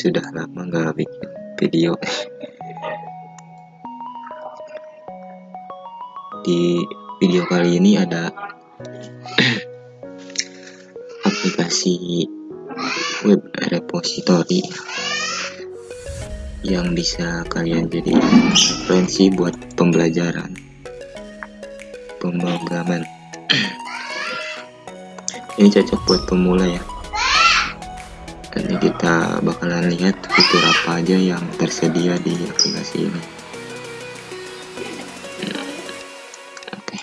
sudah lama nggak bikin video. Di video kali ini ada aplikasi web repository yang bisa kalian jadi referensi buat pembelajaran pemrograman. Ini cocok buat pemula ya kita bakalan lihat fitur apa aja yang tersedia di aplikasi ini. Oke.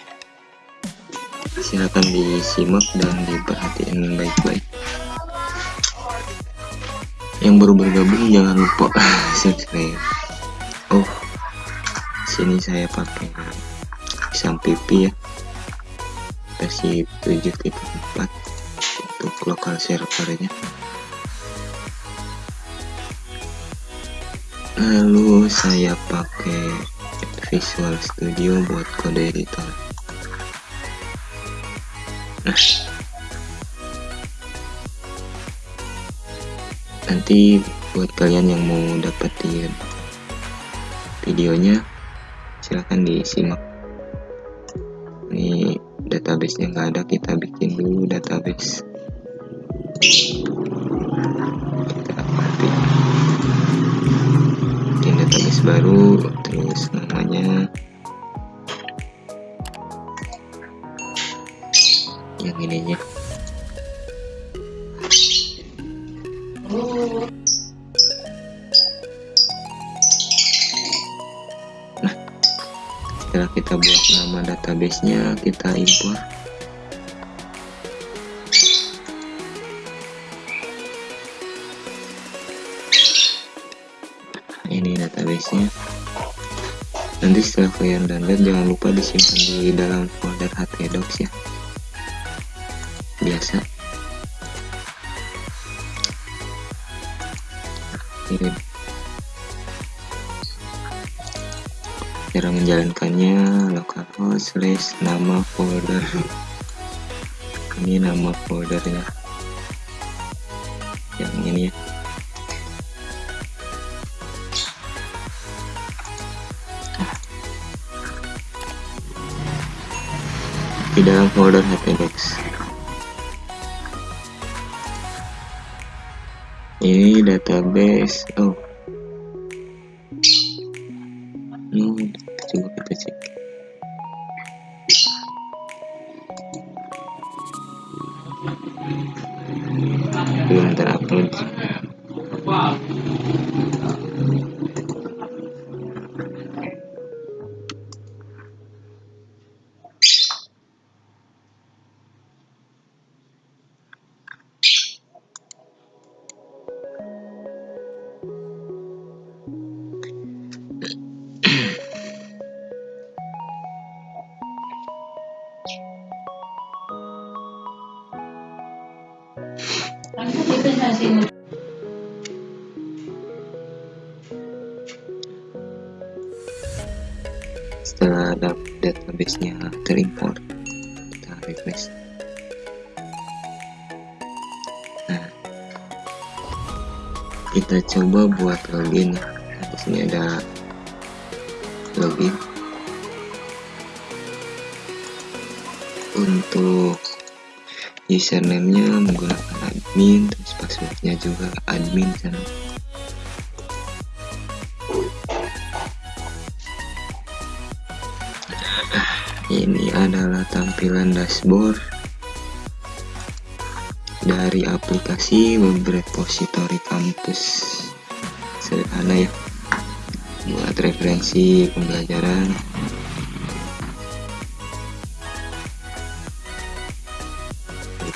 Silahkan disimak dan diperhatiin baik-baik. Yang baru bergabung jangan lupa subscribe. Oh sini saya pakai pipi ya. Versi 7.4 untuk lokal servernya lalu saya pakai Visual Studio buat kode editor. Nah. Nanti buat kalian yang mau dapetin videonya silahkan disimak. Ini database nya nggak ada kita bikin dulu database baru terus namanya. Yang ininya. Nah setelah kita buat nama database nya kita import nanti setelah kalian download jangan lupa disimpan di dalam folder htdocs ya. Biasa. Ini. Cara menjalankannya localhost slash nama folder. Ini nama foldernya. Yang ini ya di dalam folder htdocs ini database oh. Hmm, coba kita cek belum terupload setelah database-nya terimport kita refresh. Nah kita coba buat login. Ya nah, di sini ada login. Untuk username-nya menggunakan admin terus passwordnya juga admin sana ini adalah tampilan dashboard dari aplikasi web repository kampus sederhana ya buat referensi pembelajaran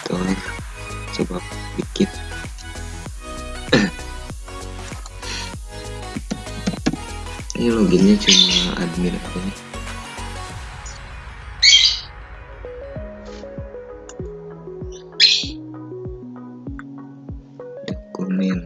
itu coba bikin ini loginnya cuma admin aja dokumen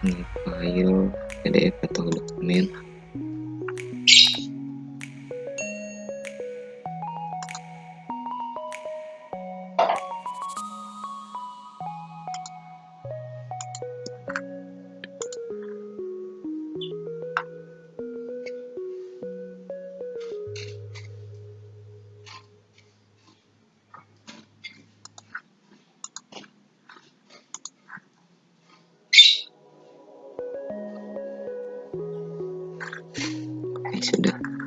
ini file PDF atau dokumen sudah. Nah,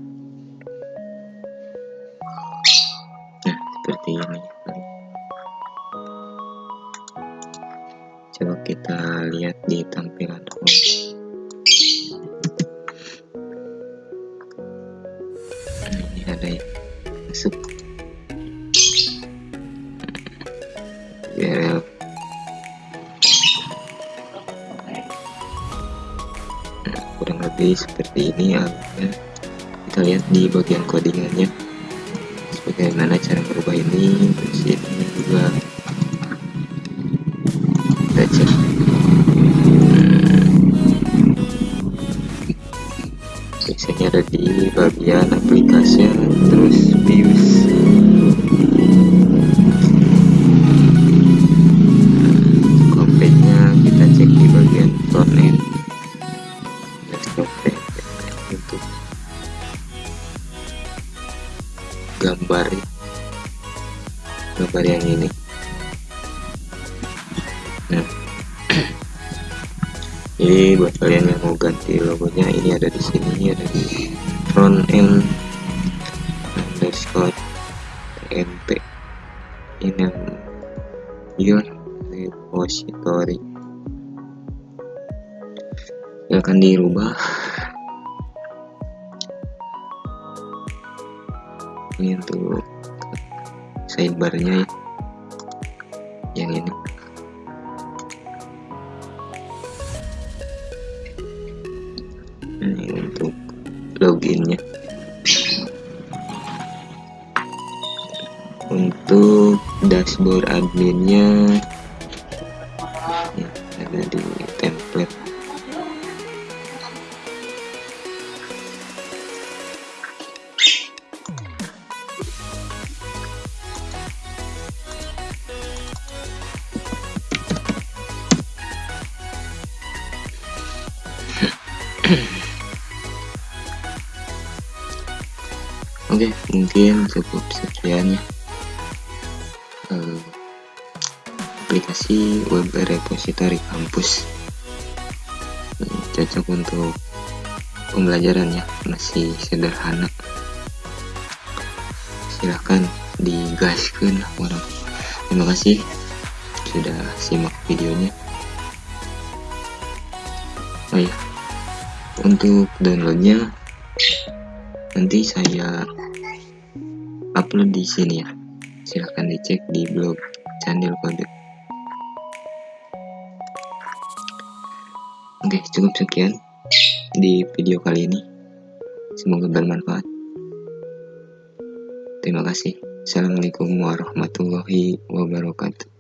lebih seperti ini ya kita lihat di bagian codingannya. Bagaimana cara merubah ini terus ini juga. Kita cek. Biasanya ada di bagian aplikasi terus views ini. Nah. Ini buat kalian yang mau ganti logonya ini ada di sini ada di front end underscore tmp ini yang your repository. Akan dirubah. Ini untuk sidebarnya ya dashboard adminnya ya, ada di template Oke, mungkin cukup sekian ya. Uh, aplikasi web repository kampus uh, cocok untuk pembelajaran ya, masih sederhana. Silahkan digaskan orang. Terima kasih sudah simak videonya. Oh ya, untuk downloadnya nanti saya upload di sini ya silahkan dicek di blog channel kode. Oke cukup sekian di video kali ini. Semoga bermanfaat. Terima kasih. Assalamualaikum warahmatullahi wabarakatuh